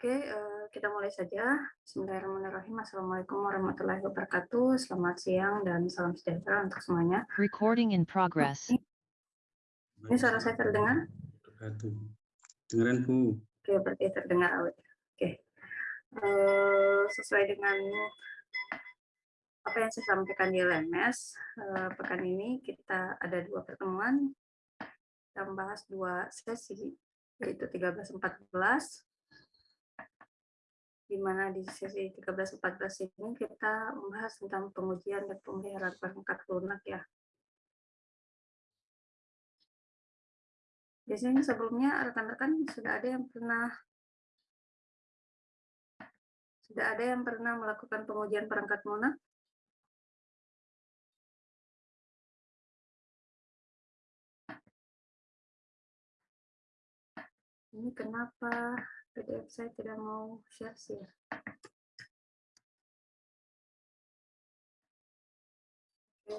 Oke, uh, kita mulai saja. Bismillahirrahmanirrahim. Assalamualaikum warahmatullahi wabarakatuh. Selamat siang dan salam sejahtera untuk semuanya. Recording in progress. Ini suara saya terdengar? Dengaran Bu. Oke, berarti terdengar awet. Oke. Uh, sesuai dengan apa yang saya sampaikan di LMS, uh, pekan ini kita ada dua pertemuan. Kita membahas dua sesi, yaitu 13-14 di mana di sesi 13-14 ini kita membahas tentang pengujian dan pemeliharaan perangkat lunak ya. Biasanya sebelumnya rekan-rekan sudah ada yang pernah sudah ada yang pernah melakukan pengujian perangkat lunak? Ini kenapa PDF saya tidak mau share sih ya. Oke.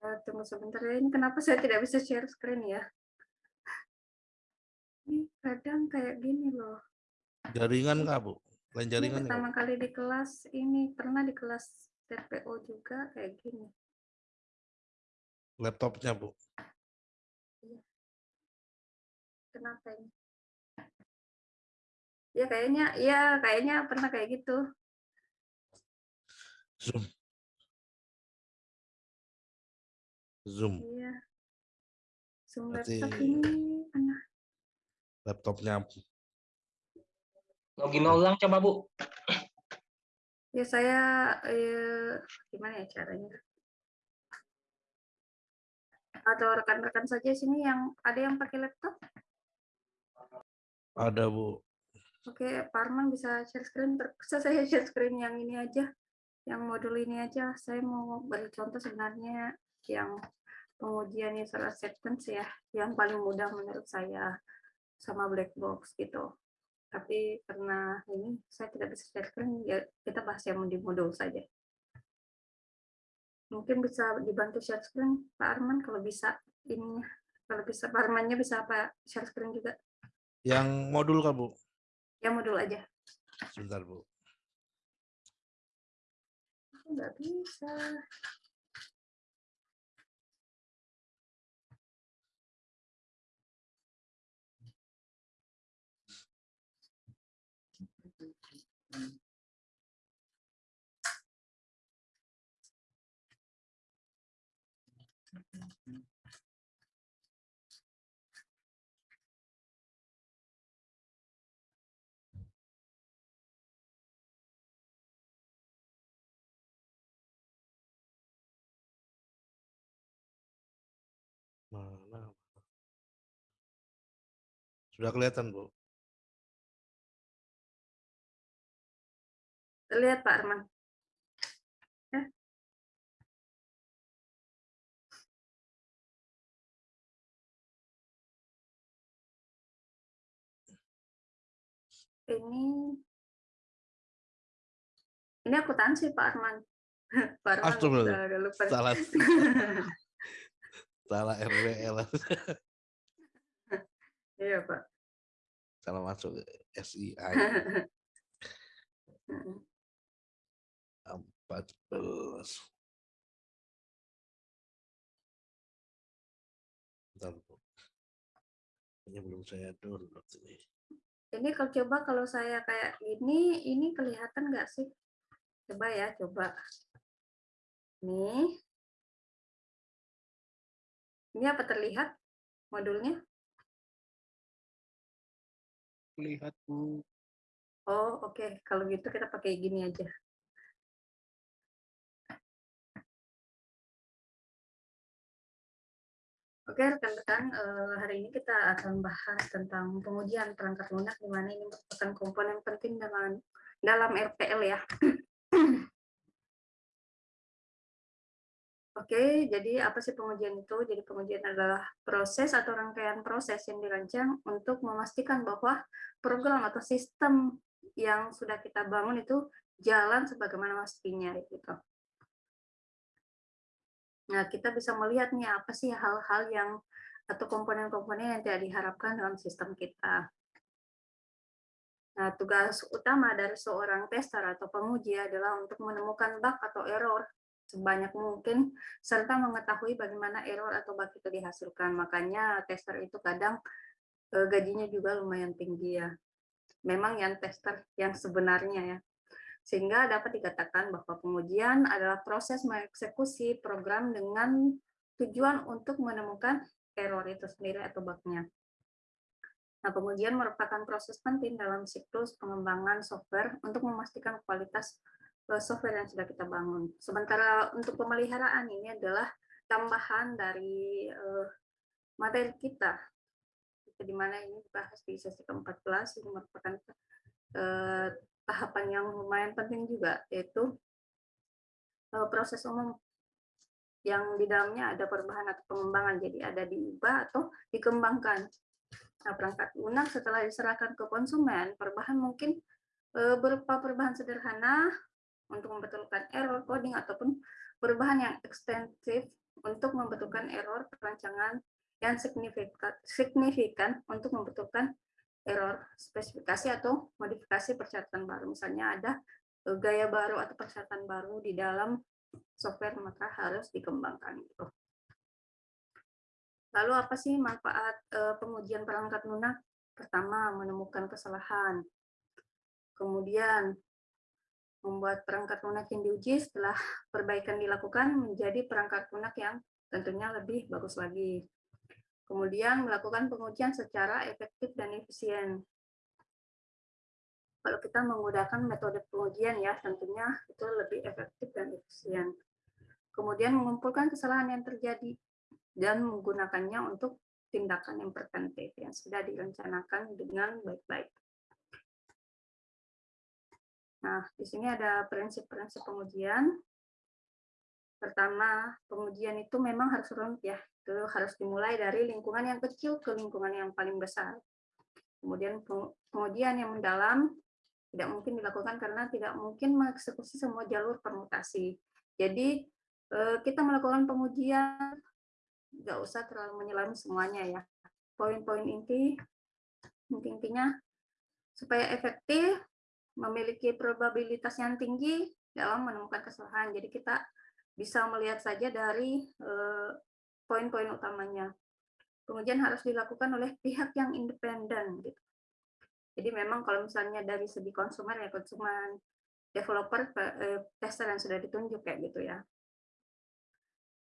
Uh, tunggu sebentar ya. Ini kenapa saya tidak bisa share screen ya? Ini kadang kayak gini loh. Jaringan nggak, Bu? Lain jaringan ini pertama kali di kelas ini, pernah di kelas TPO juga kayak gini. Laptopnya, Bu? Iya. Kenapa ini? Ya kayaknya, ya kayaknya pernah kayak gitu. Zoom. Zoom. Iya. Zoom Berarti laptop ini pernah. Laptopnya. Login ulang coba Bu. Ya saya, eh, gimana ya caranya? Atau rekan-rekan saja sini yang ada yang pakai laptop? Ada Bu. Oke, Pak Arman bisa share screen. Bisa saya share screen yang ini aja, yang modul ini aja. Saya mau beri contoh sebenarnya yang pengujian user acceptance ya, yang paling mudah menurut saya sama black box gitu. Tapi karena ini saya tidak bisa share screen, ya kita bahas yang di modul saja. Mungkin bisa dibantu share screen Pak Arman kalau bisa ininya. Kalau bisa Pak Armannya bisa apa share screen juga. Yang modul kan Bu? Yang modul aja. Sebentar, Bu. Nggak bisa. Sudah kelihatan, Bu? Lihat Pak Arman. Eh. Ini ini akuntansi Pak Arman. Pak Arman Astagfirullah. udah lupa. Salah. Salah RWL. Iya Pak. Salah masuk belas. Bentar, Bu. Ini belum saya download ini. Ini kalau coba kalau saya kayak gini, ini kelihatan nggak sih? Coba ya, coba. Nih. Ini apa terlihat modulnya? Lihat Bu. Oh, oke. Kalau gitu kita pakai gini aja. Oke, rekan-rekan, eh, hari ini kita akan bahas tentang pengujian perangkat lunak, di mana ini merupakan komponen penting dalam dalam RPL ya. Oke, jadi apa sih pengujian itu? Jadi pengujian adalah proses atau rangkaian proses yang dirancang untuk memastikan bahwa program atau sistem yang sudah kita bangun itu jalan sebagaimana mestinya gitu. Nah, kita bisa melihat nih apa sih hal-hal yang atau komponen-komponen yang tidak diharapkan dalam sistem kita. Nah, tugas utama dari seorang tester atau penguji adalah untuk menemukan bug atau error sebanyak mungkin serta mengetahui bagaimana error atau bug itu dihasilkan. Makanya tester itu kadang eh, gajinya juga lumayan tinggi ya. Memang yang tester yang sebenarnya ya. Sehingga dapat dikatakan bahwa pengujian adalah proses mengeksekusi program dengan tujuan untuk menemukan error itu sendiri atau bugnya. Nah, pengujian merupakan proses penting dalam siklus pengembangan software untuk memastikan kualitas software yang sudah kita bangun. Sementara untuk pemeliharaan ini adalah tambahan dari uh, materi kita, di mana ini dibahas di sesi ke-14, ini merupakan uh, tahapan yang lumayan penting juga, yaitu uh, proses umum yang di dalamnya ada perubahan atau pengembangan, jadi ada diubah atau dikembangkan. Nah, perangkat lunak setelah diserahkan ke konsumen, perubahan mungkin berupa perubahan sederhana untuk membetulkan error coding ataupun perubahan yang ekstensif untuk membetulkan error perancangan yang signifikan, untuk membetulkan error spesifikasi atau modifikasi persyaratan baru. Misalnya ada e, gaya baru atau persyaratan baru di dalam software maka harus dikembangkan. Gitu. Lalu apa sih manfaat uh, pengujian perangkat lunak? Pertama, menemukan kesalahan. Kemudian, membuat perangkat lunak yang diuji setelah perbaikan dilakukan menjadi perangkat lunak yang tentunya lebih bagus lagi. Kemudian, melakukan pengujian secara efektif dan efisien. Kalau kita menggunakan metode pengujian ya, tentunya itu lebih efektif dan efisien. Kemudian mengumpulkan kesalahan yang terjadi dan menggunakannya untuk tindakan yang preventif yang sudah direncanakan dengan baik-baik. Nah, di sini ada prinsip-prinsip pengujian. Pertama, pengujian itu memang harus rumit ya. Itu harus dimulai dari lingkungan yang kecil ke lingkungan yang paling besar. Kemudian pengujian yang mendalam tidak mungkin dilakukan karena tidak mungkin mengeksekusi semua jalur permutasi. Jadi eh, kita melakukan pengujian nggak usah terlalu menyelam semuanya ya. Poin-poin inti, intinya supaya efektif, memiliki probabilitas yang tinggi dalam menemukan kesalahan. Jadi kita bisa melihat saja dari eh, poin-poin utamanya. Pengujian harus dilakukan oleh pihak yang independen. Gitu. Jadi memang kalau misalnya dari segi konsumen ya konsumen, developer, eh, tester yang sudah ditunjuk kayak gitu ya.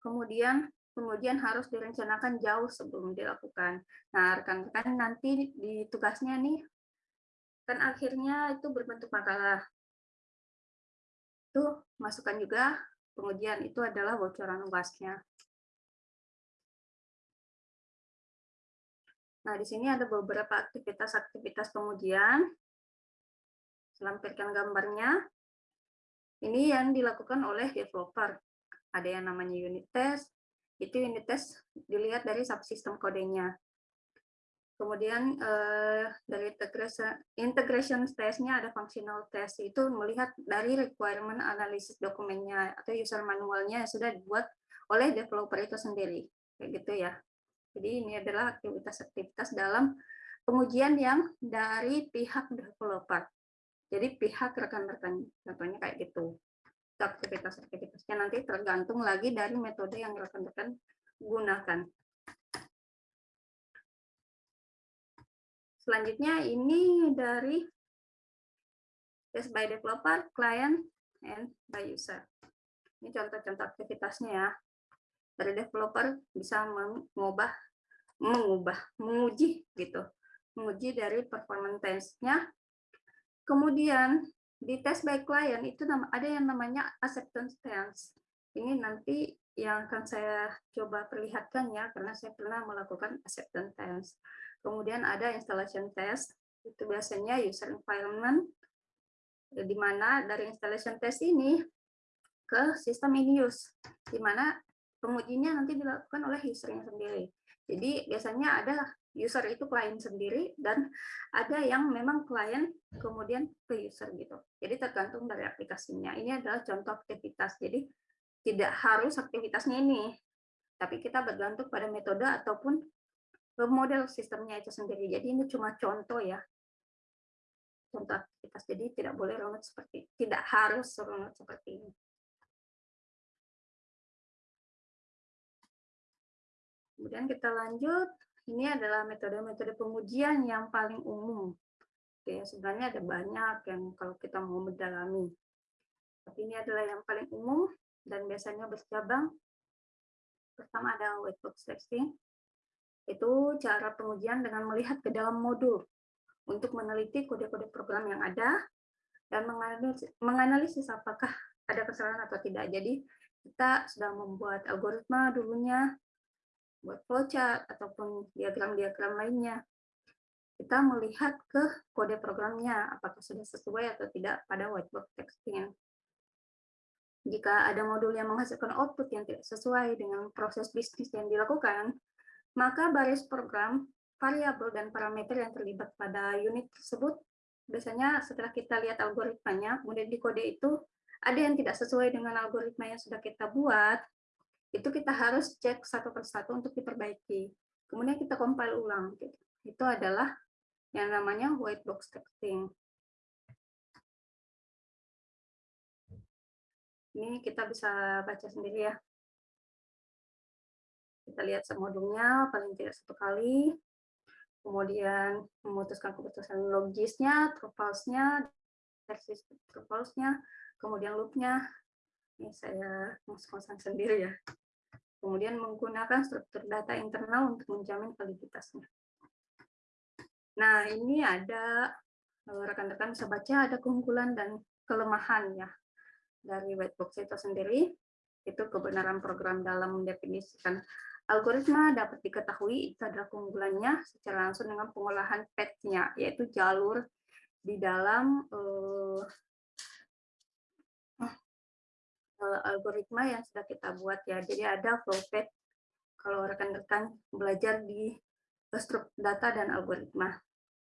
Kemudian kemudian harus direncanakan jauh sebelum dilakukan. Nah, rekan-rekan nanti di tugasnya nih, kan akhirnya itu berbentuk makalah. Itu masukkan juga pengujian itu adalah bocoran luasnya. Nah, di sini ada beberapa aktivitas-aktivitas pengujian. Lampirkan gambarnya. Ini yang dilakukan oleh developer. Ada yang namanya unit test, itu unit test dilihat dari subsistem kodenya. Kemudian eh, dari integration, integration test-nya ada functional test, itu melihat dari requirement analysis dokumennya atau user manualnya yang sudah dibuat oleh developer itu sendiri. Kayak gitu ya. Jadi ini adalah aktivitas-aktivitas dalam pengujian yang dari pihak developer. Jadi pihak rekan-rekan, contohnya kayak gitu aktivitas-aktivitasnya nanti tergantung lagi dari metode yang rekan-rekan gunakan. Selanjutnya ini dari test by developer, client, and by user. Ini contoh-contoh aktivitasnya ya. Dari developer bisa mengubah, mengubah, menguji gitu, menguji dari performance test-nya. Kemudian di test by client itu ada yang namanya acceptance test. Ini nanti yang akan saya coba perlihatkan ya, karena saya pernah melakukan acceptance test. Kemudian ada installation test, itu biasanya user environment, di mana dari installation test ini ke sistem in use, di mana pengujinya nanti dilakukan oleh usernya sendiri. Jadi biasanya ada user itu klien sendiri dan ada yang memang klien kemudian ke user gitu. Jadi tergantung dari aplikasinya. Ini adalah contoh aktivitas. Jadi tidak harus aktivitasnya ini, tapi kita bergantung pada metode ataupun model sistemnya itu sendiri. Jadi ini cuma contoh ya. contoh aktivitas. Jadi tidak boleh runut seperti tidak harus runut seperti ini. Kemudian kita lanjut. Ini adalah metode-metode pengujian yang paling umum. Oke, sebenarnya ada banyak yang kalau kita mau mendalami. Tapi ini adalah yang paling umum dan biasanya bercabang. Pertama ada white box testing. Itu cara pengujian dengan melihat ke dalam modul untuk meneliti kode-kode program yang ada dan menganalisis, apakah ada kesalahan atau tidak. Jadi kita sedang membuat algoritma dulunya, buat flowchart ataupun diagram-diagram lainnya. Kita melihat ke kode programnya, apakah sudah sesuai atau tidak pada whiteboard testing. Jika ada modul yang menghasilkan output yang tidak sesuai dengan proses bisnis yang dilakukan, maka baris program, variabel, dan parameter yang terlibat pada unit tersebut, biasanya setelah kita lihat algoritmanya, kemudian di kode itu ada yang tidak sesuai dengan algoritma yang sudah kita buat, itu kita harus cek satu persatu untuk diperbaiki. Kemudian kita compile ulang. Gitu. Itu adalah yang namanya white box testing. Ini kita bisa baca sendiri ya. Kita lihat semodulnya paling tidak satu kali. Kemudian memutuskan keputusan logisnya, versi truples-nya, kemudian loop-nya, ini saya ngos-ngosan sendiri ya. Kemudian menggunakan struktur data internal untuk menjamin validitasnya. Nah, ini ada eh, rekan-rekan bisa baca ada keunggulan dan kelemahan ya dari whitebox itu sendiri. Itu kebenaran program dalam mendefinisikan algoritma dapat diketahui itu adalah keunggulannya secara langsung dengan pengolahan path-nya, yaitu jalur di dalam uh, uh, algoritma yang sudah kita buat ya. Jadi ada flow path kalau rekan-rekan belajar di struktur data dan algoritma.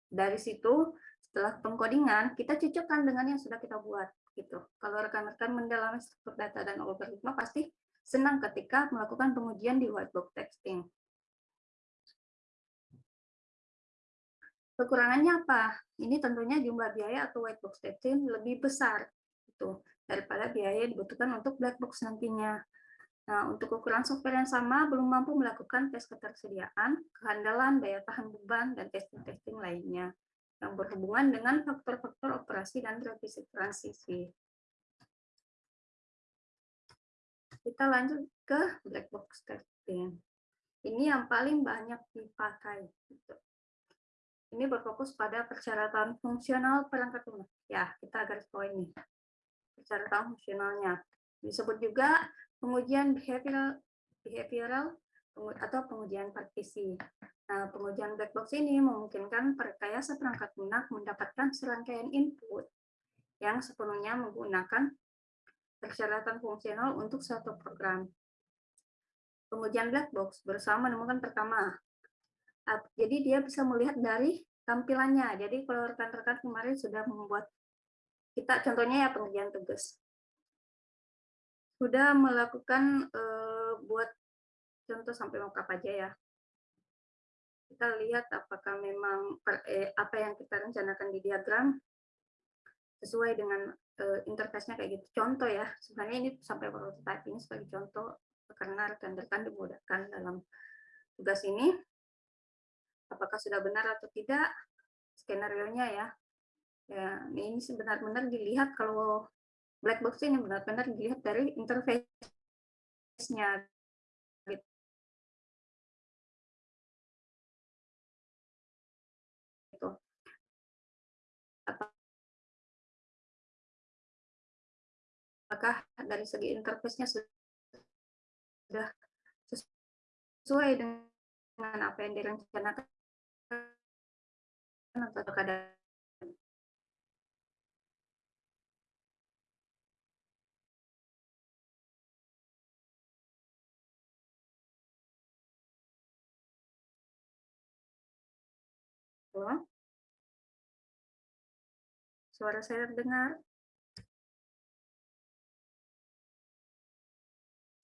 Dari situ setelah pengkodingan kita cocokkan dengan yang sudah kita buat gitu. Kalau rekan-rekan mendalami struktur data dan algoritma pasti senang ketika melakukan pengujian di whiteboard testing. Kekurangannya apa? Ini tentunya jumlah biaya atau white box testing lebih besar. Itu daripada biaya yang dibutuhkan untuk black box nantinya. Nah, untuk ukuran software yang sama, belum mampu melakukan tes ketersediaan, kehandalan, daya tahan beban, dan testing-testing lainnya yang berhubungan dengan faktor-faktor operasi dan revisi transisi. Kita lanjut ke black box testing. Ini yang paling banyak dipakai. Gitu. Ini berfokus pada persyaratan fungsional perangkat lunak. Ya, kita garis bawah ini persyaratan fungsionalnya. Disebut juga pengujian behavioral, behavioral atau pengujian partisi. Nah, pengujian black box ini memungkinkan perkayasa perangkat lunak mendapatkan serangkaian input yang sepenuhnya menggunakan persyaratan fungsional untuk suatu program. Pengujian black box berusaha menemukan pertama. Jadi dia bisa melihat dari tampilannya. Jadi kalau rekan-rekan kemarin sudah membuat kita contohnya ya pengerjaan tugas. Sudah melakukan eh, buat contoh sampai mockup aja ya. Kita lihat apakah memang per, eh, apa yang kita rencanakan di diagram sesuai dengan eh, interface-nya kayak gitu. Contoh ya, sebenarnya ini sampai prototype ini sebagai contoh karena rekan-rekan dimudahkan dalam tugas ini. Apakah sudah benar atau tidak skenario-nya ya. Ya, ini benar-benar dilihat kalau black box ini benar-benar dilihat dari interface-nya. Apakah dari segi interface-nya sudah sesuai dengan apa yang direncanakan atau ada Halo? Suara saya terdengar?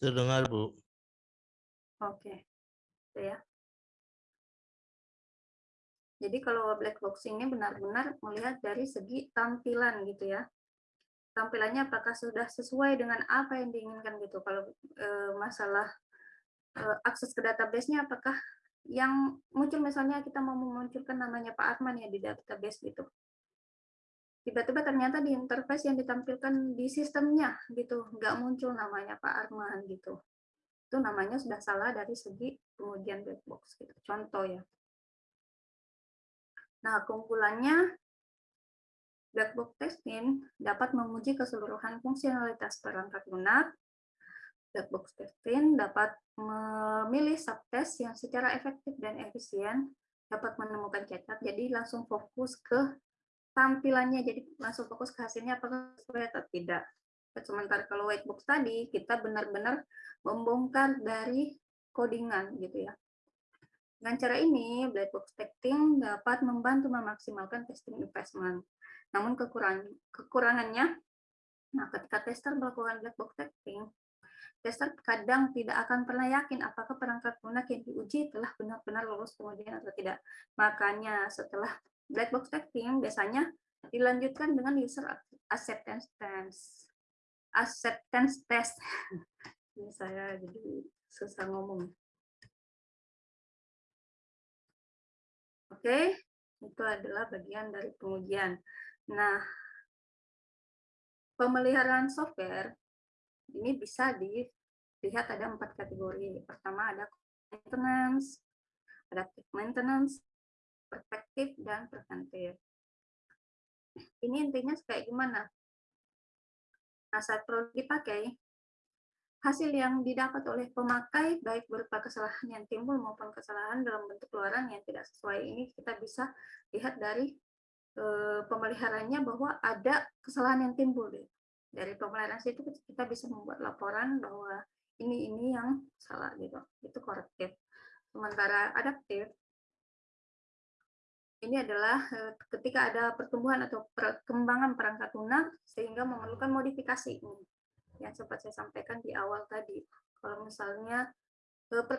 Terdengar, Bu. Oke. Ya. Jadi kalau black box ini benar-benar melihat dari segi tampilan gitu ya. Tampilannya apakah sudah sesuai dengan apa yang diinginkan gitu. Kalau e, masalah e, akses ke database-nya apakah yang muncul misalnya kita mau memunculkan namanya Pak Arman ya di database gitu. Tiba-tiba ternyata di interface yang ditampilkan di sistemnya gitu, nggak muncul namanya Pak Arman gitu. Itu namanya sudah salah dari segi pengujian black box gitu. Contoh ya. Nah, keunggulannya black box testing dapat menguji keseluruhan fungsionalitas perangkat lunak. Black box testing dapat memilih subtest yang secara efektif dan efisien dapat menemukan cacat, jadi langsung fokus ke tampilannya, jadi langsung fokus ke hasilnya apakah sesuai atau tidak. Sementara kalau white box tadi, kita benar-benar membongkar dari codingan gitu ya. Dengan cara ini, black box testing dapat membantu memaksimalkan testing investment. Namun kekurang, kekurangannya, nah ketika tester melakukan black box testing, tester kadang tidak akan pernah yakin apakah perangkat lunak yang diuji telah benar-benar lolos pengujian atau tidak. Makanya setelah black box testing biasanya dilanjutkan dengan user acceptance test. Acceptance test. Ini saya jadi susah ngomong. Oke, itu adalah bagian dari pengujian. Nah, pemeliharaan software ini bisa dilihat ada empat kategori. Pertama ada maintenance, adaptive maintenance, perspektif, dan preventif. Ini intinya kayak gimana? Nah, saat produk dipakai, hasil yang didapat oleh pemakai baik berupa kesalahan yang timbul maupun kesalahan dalam bentuk keluaran yang tidak sesuai ini kita bisa lihat dari e, pemeliharannya bahwa ada kesalahan yang timbul dari pemeliharaan itu kita bisa membuat laporan bahwa ini ini yang salah gitu itu korektif sementara adaptif ini adalah e, ketika ada pertumbuhan atau perkembangan perangkat lunak sehingga memerlukan modifikasi ini yang sempat saya sampaikan di awal tadi. Kalau misalnya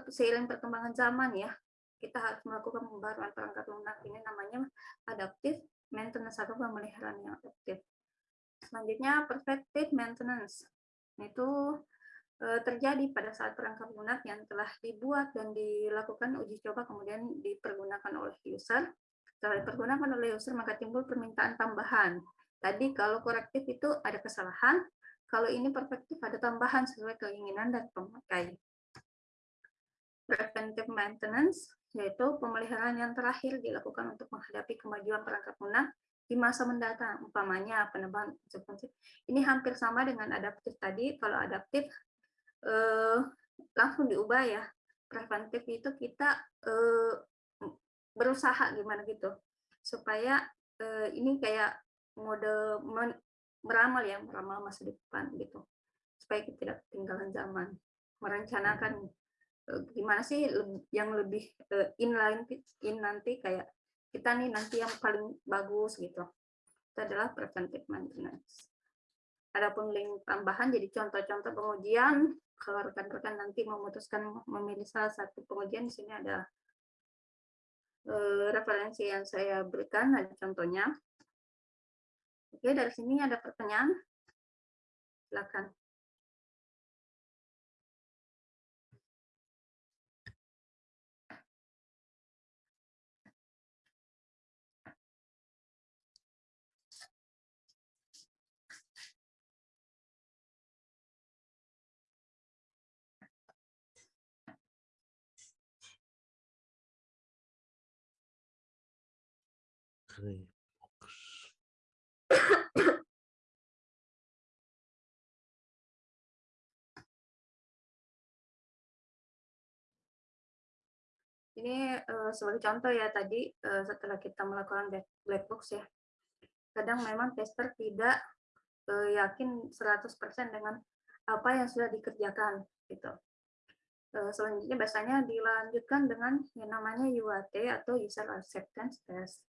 seiring perkembangan zaman ya, kita harus melakukan pembaruan perangkat lunak ini namanya adaptif maintenance atau pemeliharaan yang adaptif. Selanjutnya perspective maintenance. Itu terjadi pada saat perangkat lunak yang telah dibuat dan dilakukan uji coba kemudian dipergunakan oleh user. Setelah dipergunakan oleh user maka timbul permintaan tambahan. Tadi kalau korektif itu ada kesalahan, kalau ini perspektif ada tambahan sesuai keinginan dan pemakai. Preventive maintenance yaitu pemeliharaan yang terakhir dilakukan untuk menghadapi kemajuan perangkat lunak di masa mendatang, umpamanya penebangan konsekuensi. Ini hampir sama dengan adaptif tadi. Kalau adaptif eh, langsung diubah ya. Preventif itu kita eh, berusaha gimana gitu supaya eh, ini kayak mode meramal ya, meramal masa depan gitu. Supaya kita tidak ketinggalan zaman. Merencanakan uh, gimana sih yang lebih uh, inline in nanti kayak kita nih nanti yang paling bagus gitu. Itu adalah preventive maintenance. Adapun link tambahan jadi contoh-contoh pengujian kalau rekan-rekan nanti memutuskan memilih salah satu pengujian di sini ada referensi yang saya berikan ada contohnya Oke, dari sini ada pertanyaan. Silakan. Ini uh, sebagai contoh ya tadi uh, setelah kita melakukan black box ya, kadang memang tester tidak uh, yakin 100% dengan apa yang sudah dikerjakan gitu. Uh, selanjutnya biasanya dilanjutkan dengan yang namanya UAT atau User Acceptance Test.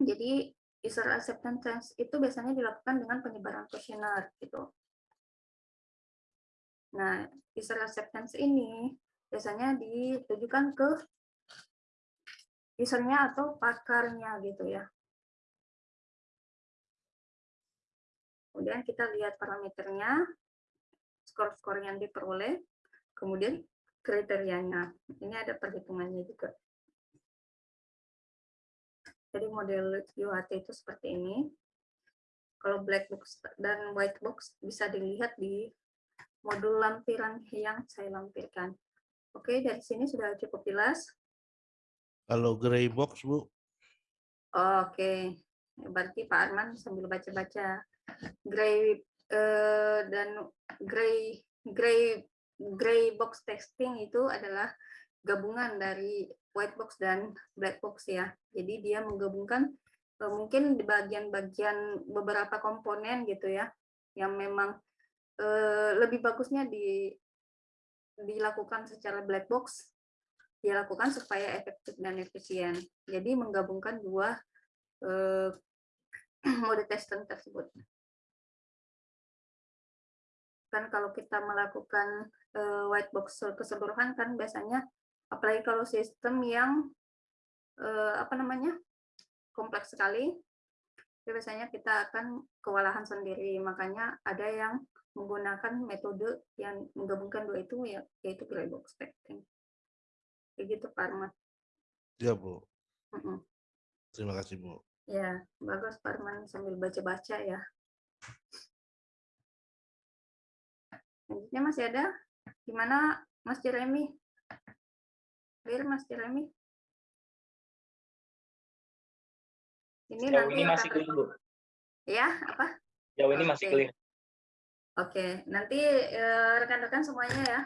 Jadi user acceptance test itu biasanya dilakukan dengan penyebaran kuesioner gitu. Nah, user acceptance ini biasanya ditujukan ke usernya atau pakarnya gitu ya. Kemudian kita lihat parameternya, skor-skor yang diperoleh, kemudian kriterianya. Ini ada perhitungannya juga. Jadi model UHT itu seperti ini. Kalau black box dan white box bisa dilihat di modul lampiran yang saya lampirkan. Oke, dari sini sudah cukup jelas. Kalau gray box, Bu, Oke, berarti Pak Arman sambil baca-baca gray eh, dan gray gray gray box testing itu adalah gabungan dari white box dan black box ya. Jadi dia menggabungkan eh, mungkin di bagian-bagian beberapa komponen gitu ya, yang memang eh, lebih bagusnya di dilakukan secara black box dilakukan supaya efektif dan efisien. Jadi menggabungkan dua eh, mode testing tersebut. Kan kalau kita melakukan white box keseluruhan kan biasanya apalagi kalau sistem yang eh, apa namanya kompleks sekali, biasanya kita akan kewalahan sendiri. Makanya ada yang menggunakan metode yang menggabungkan dua itu ya yaitu gray box testing. Kayak gitu Pak Arman. ya Bu. Mm-mm. Terima kasih Bu. Ya, bagus Pak Arman sambil baca-baca ya. Selanjutnya masih ada? Gimana Mas Jeremy? Clear Mas Jeremy? Ini Jauh nanti ini masih akan- clear, Bu. Ya, apa? Jauh ini masih Oke. clear. Oke, nanti eh, rekan-rekan semuanya ya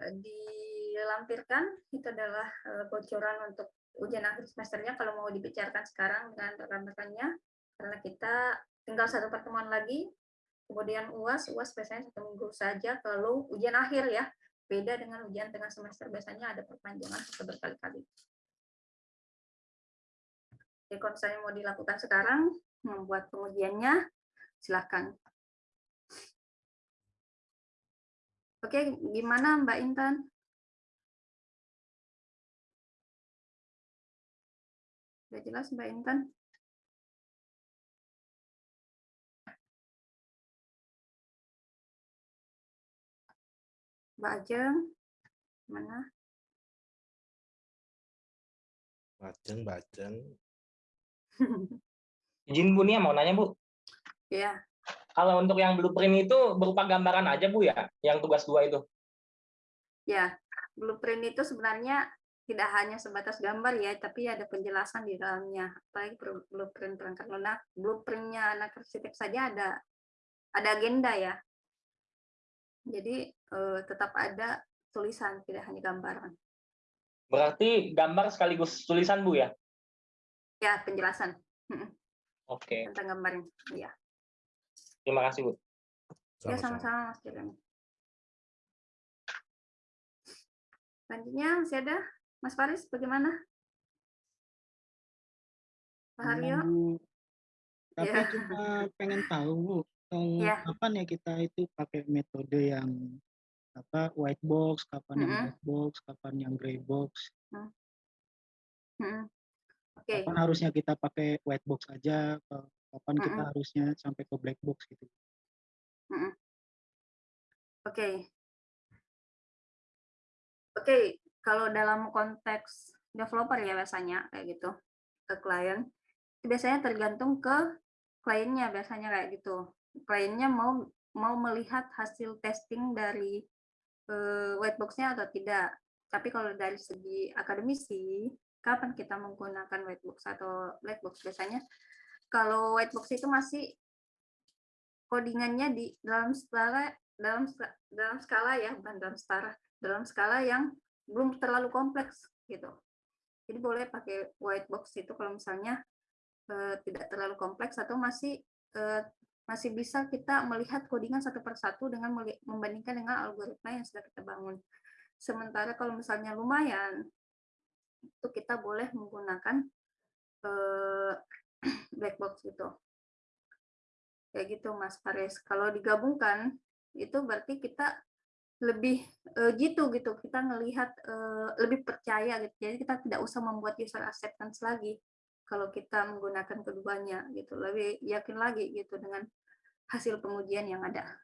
eh, dilampirkan itu adalah eh, bocoran untuk ujian akhir semesternya kalau mau dibicarakan sekarang dengan rekan-rekannya karena kita tinggal satu pertemuan lagi kemudian uas uas biasanya satu minggu saja kalau ujian akhir ya beda dengan ujian tengah semester biasanya ada perpanjangan sampai berkali-kali. Jadi kalau misalnya mau dilakukan sekarang membuat pengujiannya silakan. Oke, gimana Mbak Intan? Sudah jelas Mbak Intan? Mbak Ajeng, mana? Baceng, baceng. Izin Bu nih mau nanya Bu. ya, Kalau untuk yang blueprint itu berupa gambaran aja Bu ya, yang tugas dua itu. ya. Blueprint itu sebenarnya tidak hanya sebatas gambar ya, tapi ada penjelasan di dalamnya. Apalagi blueprint perangkat lunak, blueprintnya anak arsitek saja ada ada agenda ya. Jadi eh, tetap ada tulisan, tidak hanya gambaran. Berarti gambar sekaligus tulisan Bu ya? Ya, penjelasan Oke, tentang gambarnya. Ya, terima kasih Bu. ya Sama-sama. Mas Jeremy. Selanjutnya masih ada Mas Faris, bagaimana? Pak Haryo? Mau- Tapi Ya. cuma pengen tahu Bu, kalau Ya. kapan ya kita itu pakai metode yang apa white box, kapan yang black box, kapan yang gray box. Mm-mm. Oke, Kapan harusnya kita pakai white box aja, ke- kapan kita harusnya sampai ke black box gitu. Mm-mm. Oke. Oke, kalau dalam konteks developer ya biasanya kayak gitu ke klien, itu biasanya tergantung ke kliennya biasanya kayak gitu. Kliennya mau mau melihat hasil testing dari eh, white box-nya atau tidak. Tapi kalau dari segi akademisi, kapan kita menggunakan white box atau black box biasanya kalau white box itu masih codingannya di dalam skala dalam dalam skala ya bukan dalam skala dalam skala yang belum terlalu kompleks gitu jadi boleh pakai white box itu kalau misalnya eh, tidak terlalu kompleks atau masih eh, masih bisa kita melihat codingan satu persatu dengan membandingkan dengan algoritma yang sudah kita bangun. Sementara kalau misalnya lumayan itu kita boleh menggunakan eh, black box gitu. Kayak gitu Mas Faris. Kalau digabungkan itu berarti kita lebih eh, gitu gitu. Kita ngelihat eh, lebih percaya gitu. Jadi kita tidak usah membuat user acceptance lagi kalau kita menggunakan keduanya gitu. Lebih yakin lagi gitu dengan hasil pengujian yang ada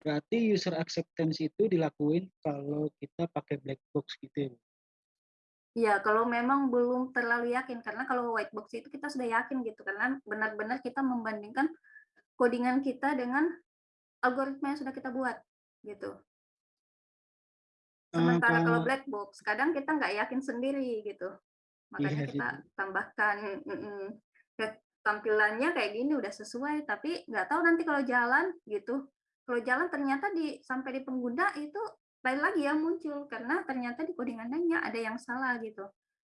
Berarti user acceptance itu dilakuin kalau kita pakai black box gitu ya. Ya kalau memang belum terlalu yakin karena kalau white box itu kita sudah yakin gitu karena benar-benar kita membandingkan codingan kita dengan algoritma yang sudah kita buat gitu Eh, Sementara kalau kalau- black box, kadang kita nggak yakin sendiri gitu. Makanya Iya sih, kita Bu. tambahkan mm-mm. Ya, tampilannya kayak gini udah sesuai, tapi nggak tahu nanti kalau jalan gitu. Kalau jalan ternyata di sampai di pengguna itu lain lagi yang muncul karena ternyata di codingannya ada yang salah gitu.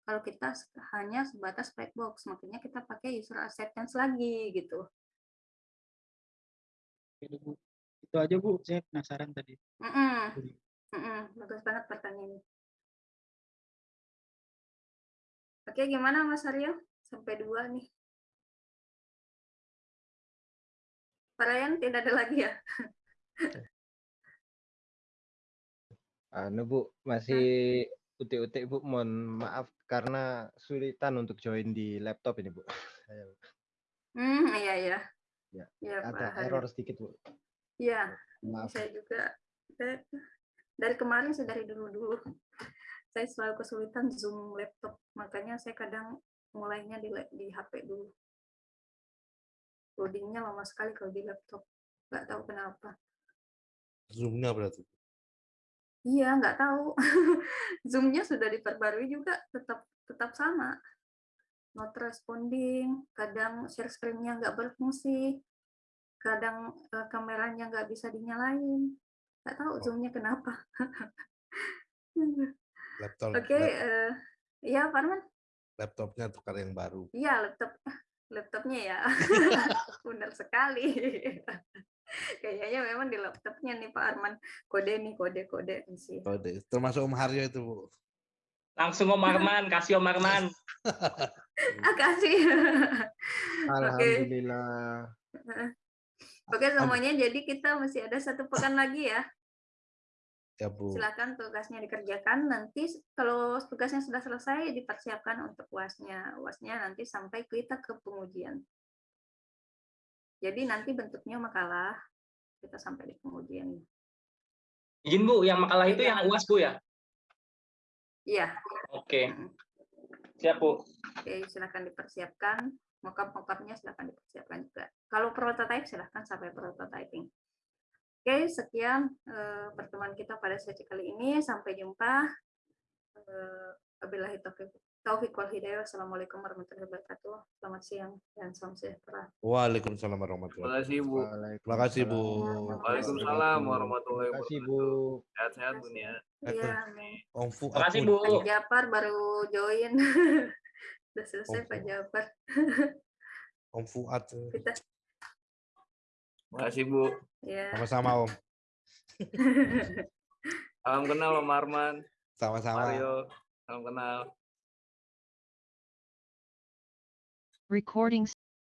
Kalau kita hanya sebatas black box, makanya kita pakai user acceptance lagi gitu. Bu. Itu aja Bu, saya penasaran tadi. Mm-mm. Mm-mm. Bagus banget pertanyaannya. Oke, gimana Mas Aryo? Sampai dua nih. Pak Ryan tidak ada lagi ya? Anu Bu, masih utik-utik Bu, mohon maaf karena sulitan untuk join di laptop ini Bu. Hmm, iya iya. Ya, Pak ada Haryo. error sedikit Bu. Iya, Maaf. saya juga dari kemarin saya dari dulu-dulu. Saya selalu kesulitan Zoom laptop, makanya saya kadang mulainya di di HP dulu. Loadingnya lama sekali kalau di laptop. Nggak tahu kenapa. Zoom-nya berarti. Iya, nggak tahu. Zoom-nya sudah diperbarui juga tetap tetap sama. Not responding, kadang share screen-nya nggak berfungsi, kadang eh, kameranya nggak bisa dinyalain. Nggak tahu Oh. Zoom-nya kenapa. Laptop, Oke, lap- eh, ya Farman. laptopnya tukar yang baru. Iya, laptop laptopnya ya. Benar sekali. Kayaknya memang di laptopnya nih Pak Arman. Kode nih, kode-kode sih. Kode. Termasuk Om Haryo itu, Bu. Langsung Om Arman, kasih Om Arman. Ah, kasih. Oke. Alhamdulillah. Oke semuanya, jadi kita masih ada satu pekan lagi ya. Ya, Bu. Silakan tugasnya dikerjakan. Nanti kalau tugasnya sudah selesai, dipersiapkan untuk uasnya. Uasnya nanti sampai kita ke pengujian. Jadi nanti bentuknya makalah, kita sampai di pengujian. Izin Bu, yang makalah itu yang UAS Bu ya? Iya, Oke, mm. siap Bu. oke silakan dipersiapkan. Mockup-mockupnya silakan dipersiapkan juga. Kalau prototype silakan sampai prototyping. Oke, sekian eh, pertemuan kita pada sesi kali ini. Sampai jumpa. Eh, Wabillahi taufiq taufiq wal hidayah. Wassalamualaikum warahmatullahi wabarakatuh. Selamat siang dan salam sejahtera. Waalaikumsalam warahmatullahi Terima kasih Bu. Terima kasih, Bu. Waalaikumsalam warahmatullahi Terima kasih wabarakatuh. Bu. Sehat-sehat Bu Nia. Iya, amin. Om Fuad Terima kasih. Bu. Pak Japar baru join. Sudah selesai Pak. Japar. Om Fuad. Kita Terima kasih Bu. ya. Sama-sama, Om. Salam kenal Om Arman, Sama-sama. Mario. Salam kenal. Recording